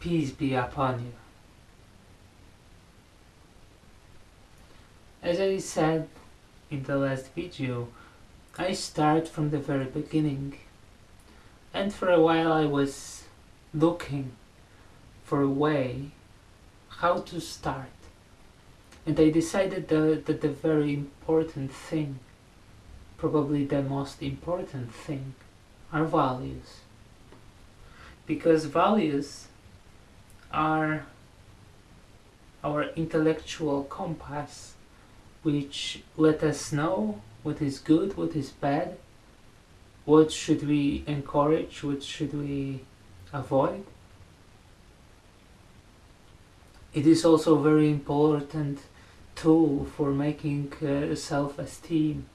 Peace be upon you. As I said in the last video, I start from the very beginning and for a while I was looking for a way how to start and I decided that, that the very important thing, probably the most important thing, are values. Because values are our intellectual compass which let us know what is good, what is bad, what should we encourage, what should we avoid. It is also a very important tool for making uh, self-esteem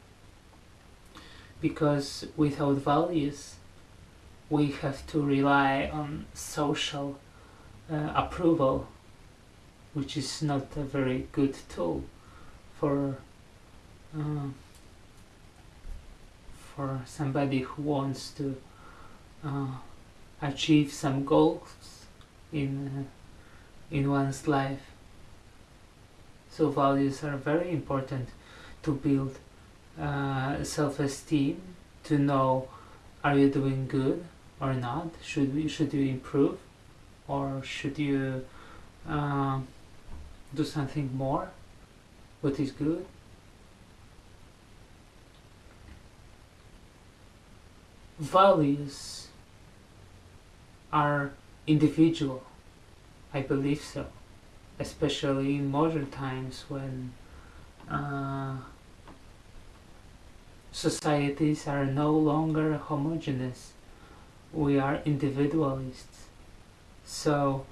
because without values we have to rely on social uh, approval which is not a very good tool for uh, for somebody who wants to uh, achieve some goals in uh, in one's life. So values are very important to build uh, self-esteem to know are you doing good or not? Should we should you improve or should you uh, do something more? What is good? Values are individual. I believe so. Especially in modern times when uh, societies are no longer homogeneous. We are individualists so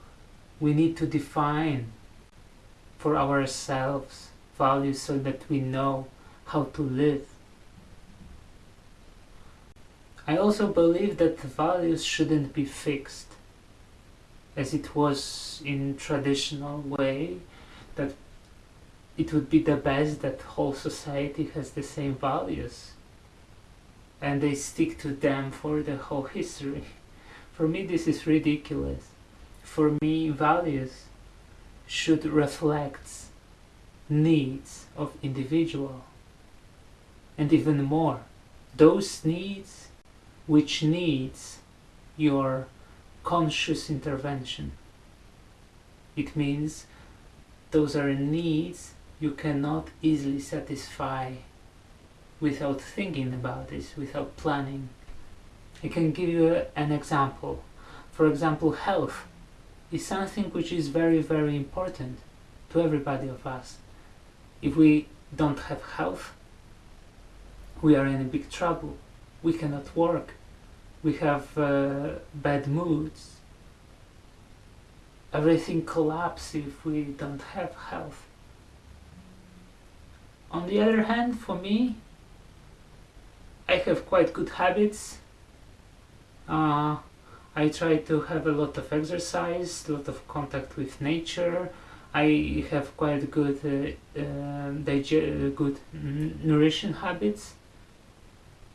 we need to define for ourselves values so that we know how to live I also believe that values shouldn't be fixed as it was in traditional way that it would be the best that whole society has the same values and they stick to them for the whole history. For me this is ridiculous. For me values should reflect needs of individual and even more those needs which needs your conscious intervention. It means those are needs you cannot easily satisfy without thinking about this, without planning. I can give you an example. For example, health is something which is very, very important to everybody of us. If we don't have health, we are in big trouble. We cannot work we have uh, bad moods. Everything collapses if we don't have health. On the other hand, for me, I have quite good habits. Uh, I try to have a lot of exercise, a lot of contact with nature. I have quite good, uh, uh, good nourishing habits.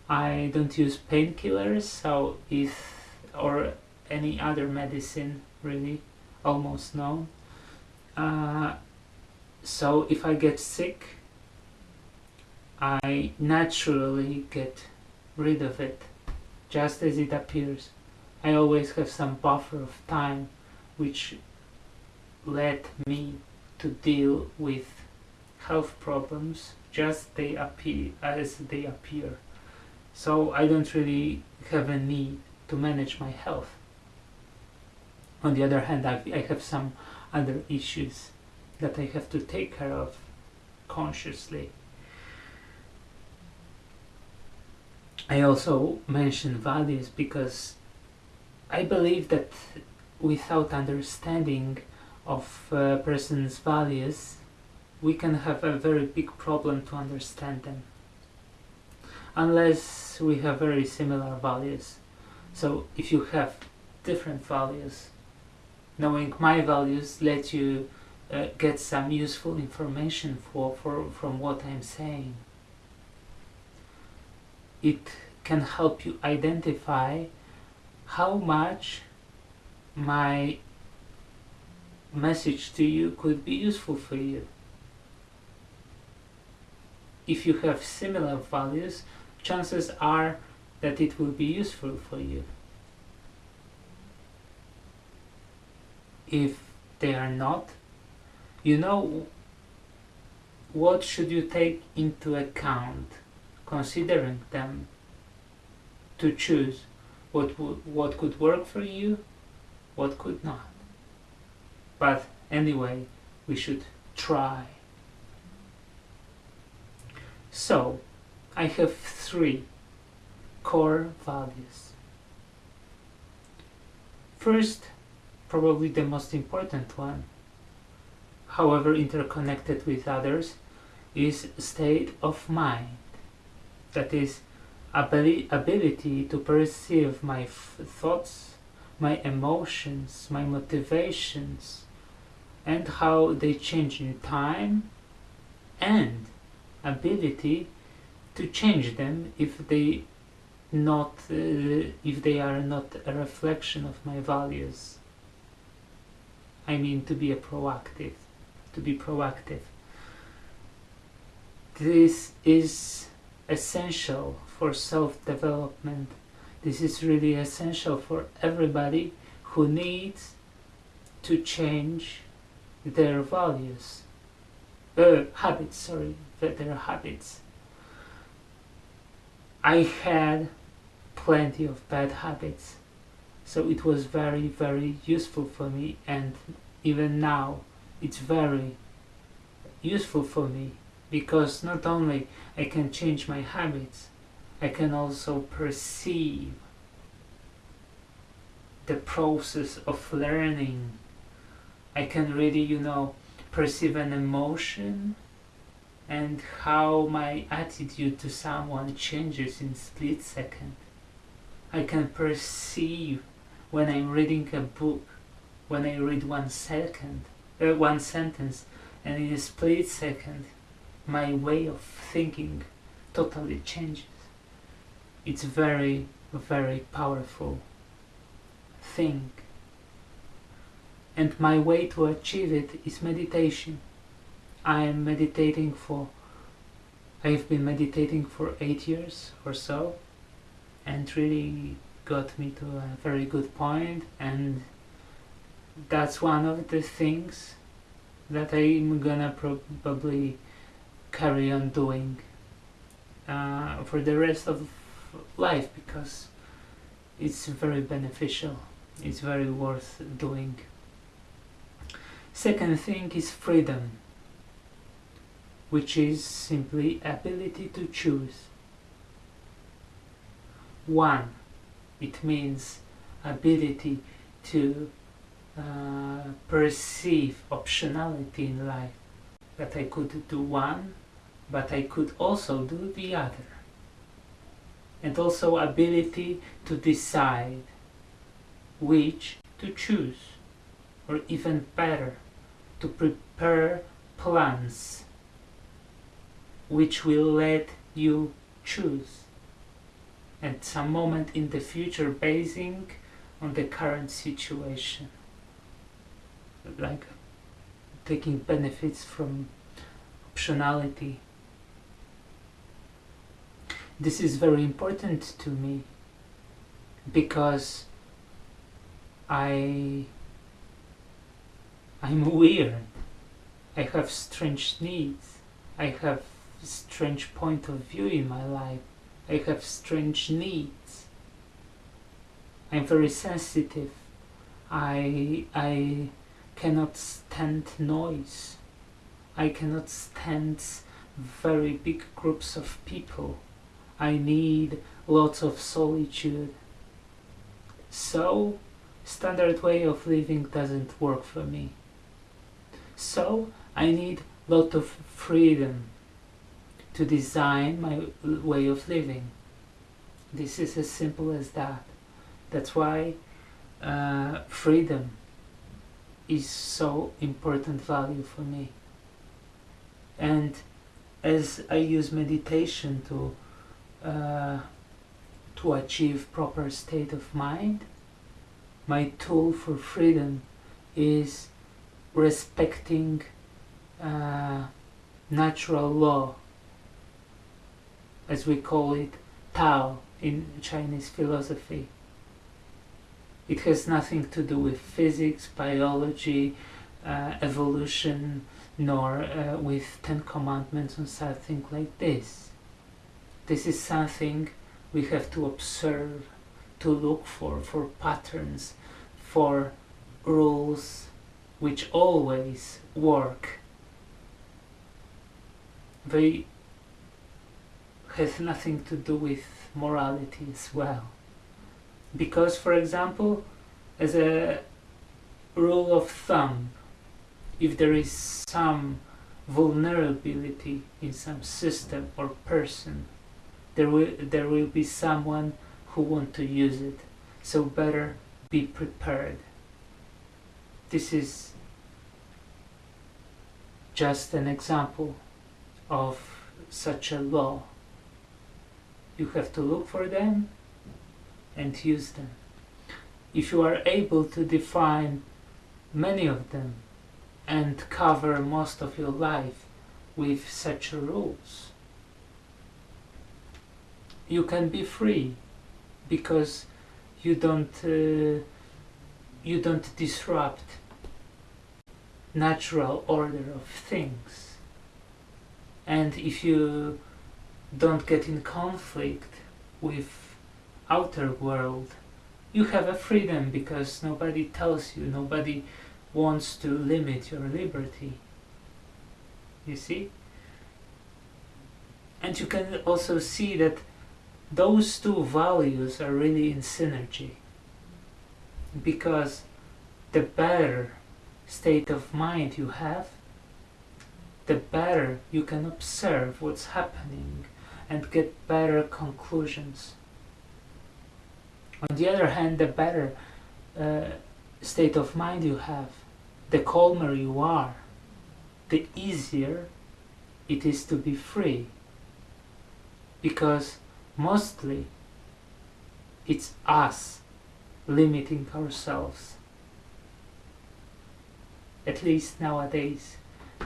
I don't use painkillers so if or any other medicine really almost no uh, so if I get sick I naturally get rid of it just as it appears I always have some buffer of time which let me to deal with health problems just they appear as they appear so I don't really have a need to manage my health. On the other hand, I've, I have some other issues that I have to take care of consciously. I also mention values because I believe that without understanding of a person's values, we can have a very big problem to understand them unless we have very similar values. So if you have different values, knowing my values let you uh, get some useful information for, for, from what I'm saying. It can help you identify how much my message to you could be useful for you. If you have similar values, chances are that it will be useful for you. If they are not, you know what should you take into account considering them to choose what what could work for you what could not. But anyway we should try. So i have three core values. First probably the most important one however interconnected with others is state of mind. That is ability to perceive my thoughts, my emotions, my motivations, and how they change in time, and ability to change them if they not uh, if they are not a reflection of my values. I mean to be a proactive, to be proactive. This is essential for self-development. This is really essential for everybody who needs to change their values, uh, habits, sorry, their habits. I had plenty of bad habits, so it was very, very useful for me, and even now, it's very useful for me because not only I can change my habits, I can also perceive the process of learning. I can really, you know, perceive an emotion and how my attitude to someone changes in split second. I can perceive when I'm reading a book, when I read one second, uh, one sentence, and in a split second, my way of thinking totally changes it's very very powerful thing. And my way to achieve it is meditation. I am meditating for I've been meditating for eight years or so and really got me to a very good point and that's one of the things that I'm gonna probably carry on doing uh, for the rest of life because it's very beneficial. It's very worth doing. Second thing is freedom which is simply ability to choose. One it means ability to uh, perceive optionality in life. That I could do one but I could also do the other and also ability to decide which to choose or even better to prepare plans which will let you choose. At some moment in the future basing on the current situation. Like taking benefits from optionality this is very important to me because I I'm weird. I have strange needs. I have strange point of view in my life. I have strange needs. I'm very sensitive. I I cannot stand noise. I cannot stand very big groups of people. I need lots of solitude. So, standard way of living doesn't work for me. So, I need lot of freedom to design my way of living. This is as simple as that. That's why uh, freedom is so important value for me. And as I use meditation to uh, to achieve proper state of mind my tool for freedom is respecting uh, natural law, as we call it, Tao in Chinese philosophy. It has nothing to do with physics, biology, uh, evolution, nor uh, with Ten Commandments or something like this. This is something we have to observe, to look for, for patterns, for rules which always work. They have nothing to do with morality as well. Because, for example, as a rule of thumb, if there is some vulnerability in some system or person, there will there will be someone who want to use it. So better be prepared. This is just an example of such a law. You have to look for them and use them. If you are able to define many of them and cover most of your life with such rules, you can be free because you don't uh, you don't disrupt natural order of things. And if you don't get in conflict with outer world you have a freedom because nobody tells you nobody wants to limit your liberty. You see? And you can also see that those two values are really in synergy because the better state of mind you have the better you can observe what's happening and get better conclusions. On the other hand the better uh, state of mind you have the calmer you are the easier it is to be free because mostly it's us limiting ourselves at least nowadays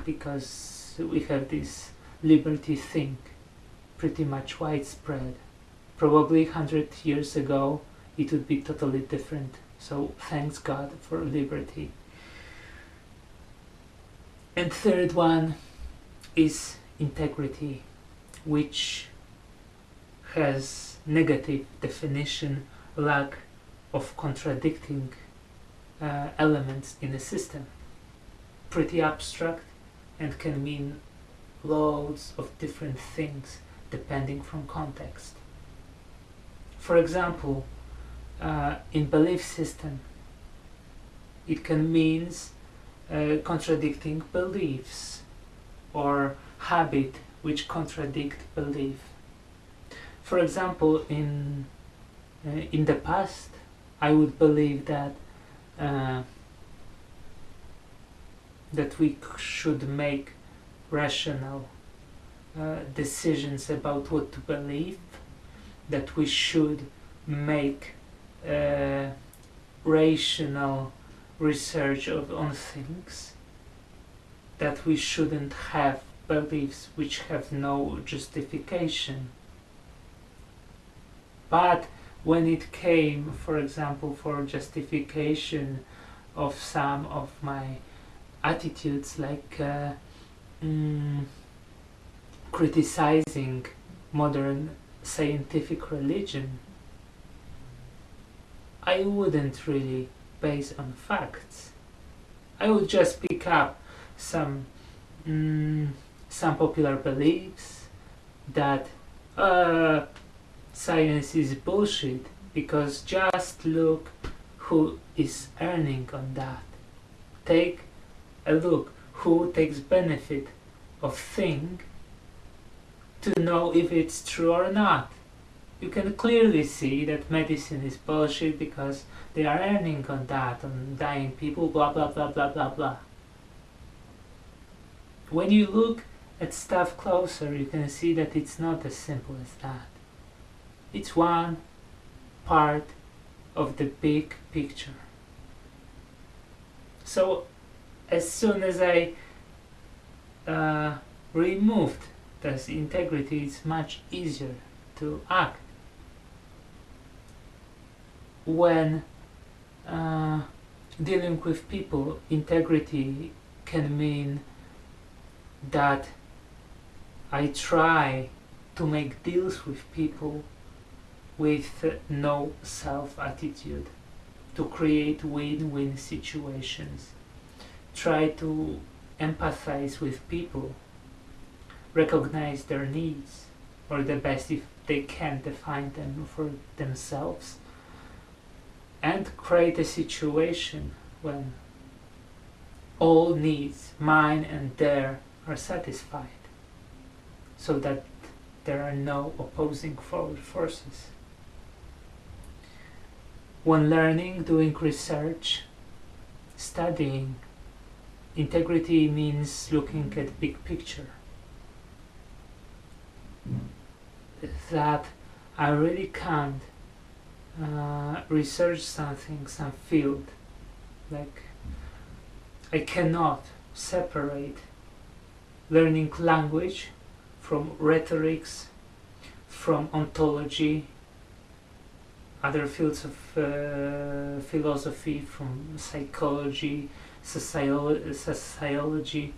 because we have this liberty thing pretty much widespread. Probably 100 years ago it would be totally different. So thanks God for liberty. And third one is integrity which has negative definition, lack of contradicting uh, elements in a system. Pretty abstract and can mean loads of different things depending from context. For example, uh, in belief system, it can mean uh, contradicting beliefs or habit which contradict belief for example, in uh, in the past, I would believe that uh, that we should make rational uh, decisions about what to believe, that we should make uh, rational research of on things, that we shouldn't have beliefs which have no justification but when it came, for example, for justification of some of my attitudes, like uh, mm, criticizing modern scientific religion, I wouldn't really base on facts. I would just pick up some mm, some popular beliefs that uh, science is bullshit because just look who is earning on that. Take a look who takes benefit of thing to know if it's true or not. You can clearly see that medicine is bullshit because they are earning on that, on dying people, blah blah blah blah blah blah. When you look at stuff closer, you can see that it's not as simple as that. It's one part of the big picture. So as soon as I uh, removed this integrity, it's much easier to act. When uh, dealing with people, integrity can mean that I try to make deals with people with no self attitude to create win-win situations try to empathize with people recognize their needs or the best if they can define them for themselves and create a situation when all needs, mine and their, are satisfied so that there are no opposing forces. When learning, doing research, studying, integrity means looking at big picture. That I really can't uh, research something, some field, like I cannot separate learning language from rhetorics, from ontology, other fields of uh, philosophy, from psychology, sociolo sociology.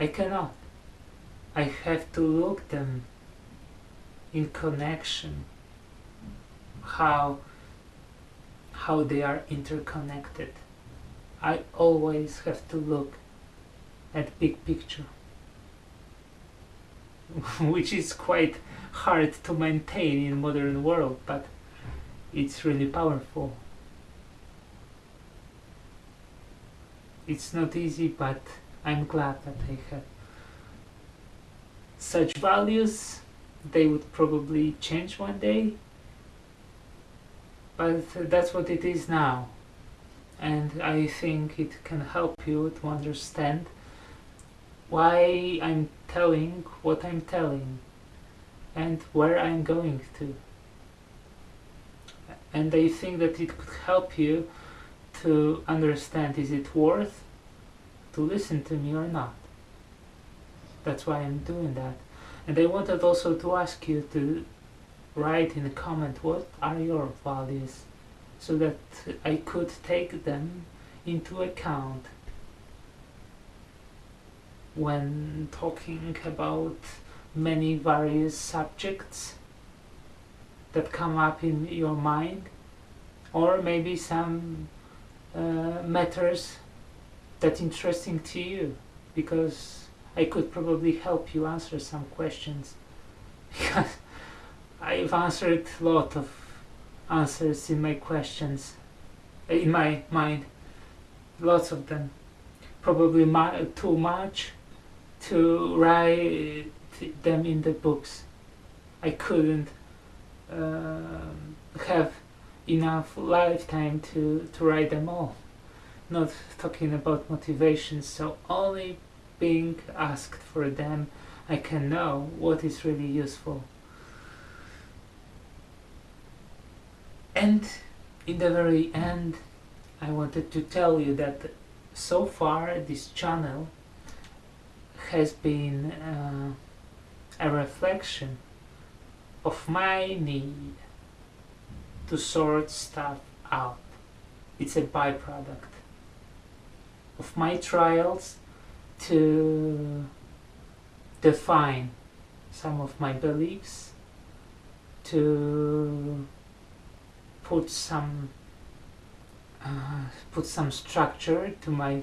I cannot. I have to look them in connection, how, how they are interconnected. I always have to look at big picture. which is quite hard to maintain in modern world but it's really powerful. It's not easy but I'm glad that I have such values. They would probably change one day but that's what it is now. And I think it can help you to understand why I'm telling what I'm telling and where I'm going to. And I think that it could help you to understand is it worth to listen to me or not. That's why I'm doing that. And I wanted also to ask you to write in a comment what are your values so that I could take them into account when talking about many various subjects that come up in your mind or maybe some uh, matters that interesting to you because I could probably help you answer some questions. Because I've answered a lot of answers in my questions in my mind. Lots of them. Probably too much to write them in the books. I couldn't uh, have enough lifetime to, to write them all. Not talking about motivation, so only being asked for them, I can know what is really useful. And in the very end, I wanted to tell you that so far this channel has been uh, a reflection of my need to sort stuff out. It's a byproduct of my trials to define some of my beliefs, to put some uh, put some structure to my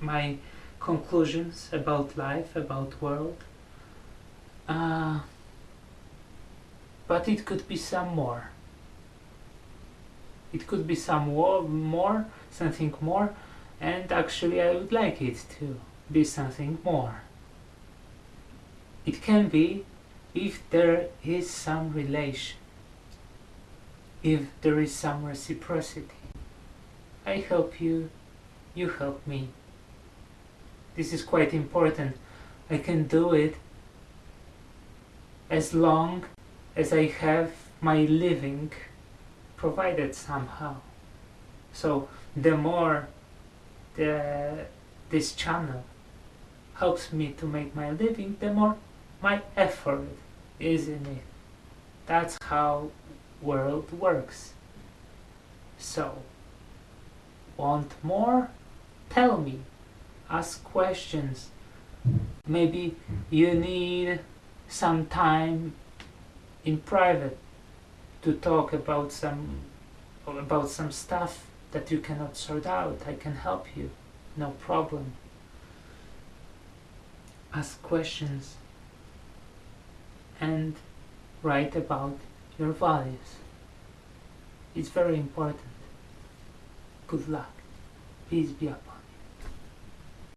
my conclusions about life, about world. Uh, but it could be some more. It could be some more, something more, and actually I would like it to be something more. It can be if there is some relation, if there is some reciprocity. I help you, you help me this is quite important. I can do it as long as I have my living provided somehow. So the more the, this channel helps me to make my living, the more my effort is in it. That's how world works. So, want more? Tell me. Ask questions. Maybe you need some time in private to talk about some about some stuff that you cannot sort out. I can help you. No problem. Ask questions and write about your values. It's very important. Good luck. Peace be upon